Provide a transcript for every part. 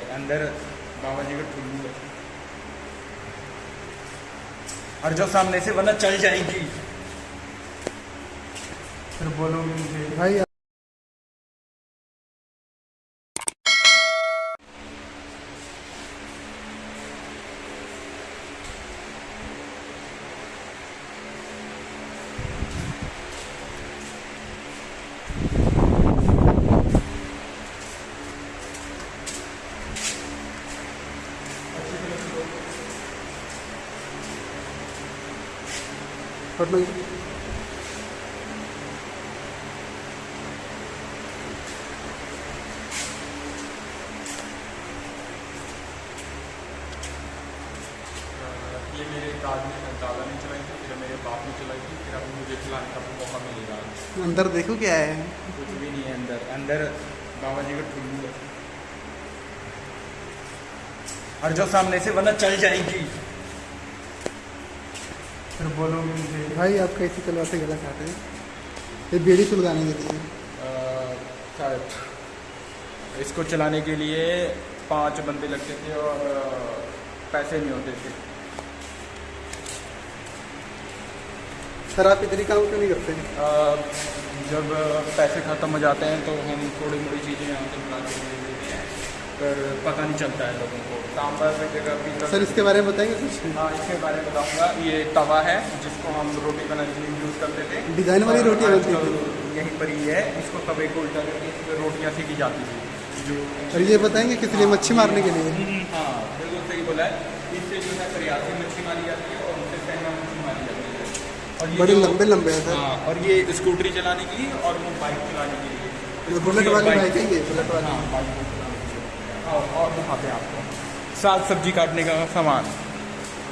अंदर अंदर बाबा जी का टुल्लू है। और जो सामने से वरना चल जाएगी। फिर बोलोगे मुझे। भाई लो ये मेरे दादा ने चलाई थी फिर मेरे बाप ने चलाई थी फिर अभी मुझे चलाने का मौका मिलेगा। अंदर देखो क्या है। कुछ भी नहीं है अंदर। अंदर बाबा जी का ठुल्लू है और जो सामने से वरना चल जाएगी। फिर बोलोगे मुझे। भाई आप कैसी तलवार से गला काट रहे हैं? ये बेड़ी सुलगाने के लिए। शायद। इसको चलाने के लिए पाँच बंदे लगते थे और पैसे नहीं होते थे। सर आप इतनी काम क्यों नहीं करते? जब पैसे ख़त्म हो जाते हैं तो हम थोड़ी मोड़ी चीज़ें यहाँ से बना के हैं पर पता नहीं चलता है लोगों को। सांबर की जगह पीला सर इसके बारे में बताएँगे कुछ? हाँ इसके बारे में बताऊँगा। ये तवा है जिसको हम रोटी बनाने के लिए यूज़ करते थे। डिज़ाइन वाली रोटी और बनती आजकल थी यहीं पर ही है। इसको तवे को उल्टा करके इस पर रोटियाँ सीखी जाती थी जो और ये बताएँगे किस लिए मच्छी मारने के लिए। हाँ बिल्कुल सही बोला है। इससे जो है प्रयासी मच्छी मारी जाती है और उससे सहना मच्छी मारी जाती है। और ये बड़े जो- लंबे लंबे हैं सर। हाँ और ये स्कूटरी चलाने के लिए और वो बाइक चलाने के लिए। बुलेट वाली बाइक- है ये? बुलेट वाली हाँ बाइक लिए। और दिखाते हैं आपको। साग सब्ज़ी काटने का सामान।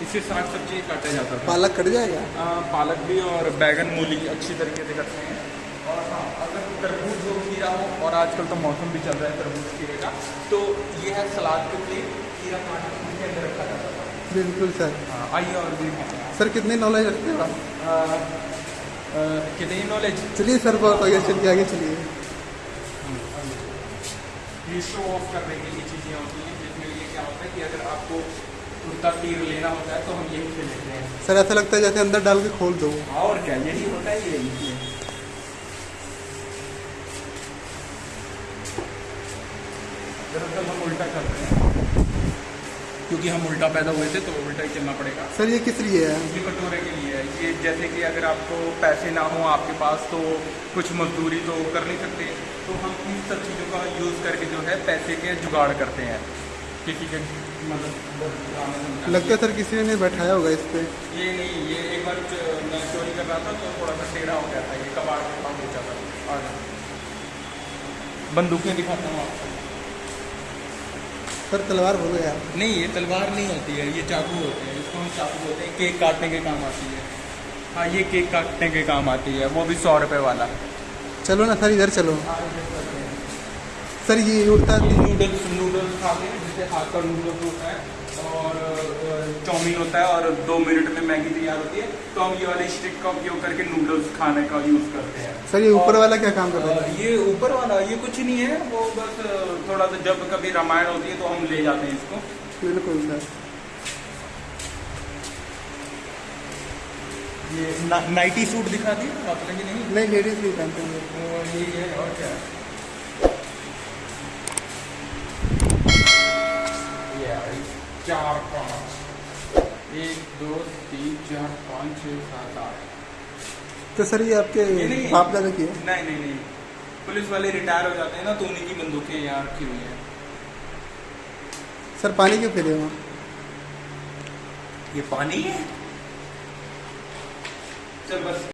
इससे साग सब्ज़ी काटा जाता था। पालक कट जाएगा? आ, पालक भी और बैगन मूली अच्छी तरीके से करते हैं। और हाँ अगर तरबूज हो खीरा हो और आजकल तो मौसम भी चल रहा है तरबूज खीरे का तो ये है सलाद के लिए खीरा काट के अंदर रखा जाता था। बिल्कुल सर। हाँ आइए और भी सर कितनी नॉलेज रखते हो आप? कितनी नॉलेज चलिए सर बहुत आगे चलिए आगे चलिए। ये शो ऑफ़ करने के लिए चीज़ें होती हैं जिसमें ये क्या होता है कि अगर आपको कुर्ता तीर लेना होता है तो हम यही पे लेते हैं। सर ऐसा लगता है जैसे अंदर डाल के खोल दो। और क्या यही होता है ये इसमें दरअसल हम उल्टा कर रहे हैं। क्योंकि हम उल्टा पैदा हुए थे तो उल्टा ही चलना पड़ेगा। सर ये किस लिए है? ये कटोरे के लिए है। ये जैसे कि अगर आपको पैसे ना हो आपके पास तो कुछ मजदूरी तो कर नहीं सकते। तो हम इन सब चीज़ों का यूज़ करके जो है पैसे के जुगाड़ करते हैं। किसी के मतलब लगता है सर किसी ने बैठाया होगा इस पर ये नहीं ये एक बार मैं चोरी कर रहा था तो थोड़ा सा टेढ़ा हो गया था। ये कबाड़ के पास बेचा था। और बंदूकें दिखाता हूँ आपको। सर तलवार बोलो यार नहीं ये तलवार नहीं होती है ये चाकू होते हैं इसको हम चाकू बोलते हैं केक काटने के काम आती है। हाँ ये केक काटने के काम आती है वो भी सौ रुपये वाला। चलो ना सर इधर चलो। सर ये उड़ता नूडल्स नूडल्स खाते हैं जैसे हाथ का नूडल्स होता है और चाउमीन होता है और दो मिनट में मैगी तैयार होती है। तो हम ये वाले स्टिक का उपयोग करके नूडल्स खाने का यूज़ करते हैं। सर ये ऊपर वाला क्या काम कर रहा है? ये ऊपर वाला ये कुछ नहीं है वो बस थोड़ा सा जब कभी रामायण होती है तो हम ले जाते हैं इसको। बिल्कुल सर। ये नाइटी सूट दिखा दिया आप नहीं? नहीं लेडीज़ नहीं पहनते हैं। यही है और क्या? चार पाँच। एक दो तीन चार पाँच छः सात आठ। तो सर ये आपके। बाप दादा की है नहीं नहीं नहीं। पुलिस वाले रिटायर हो जाते हैं ना तो उन्हीं की बंदूकें यहाँ रखी हुई हैं। सर पानी क्यों पी रहे हो ये पानी है? चल बस।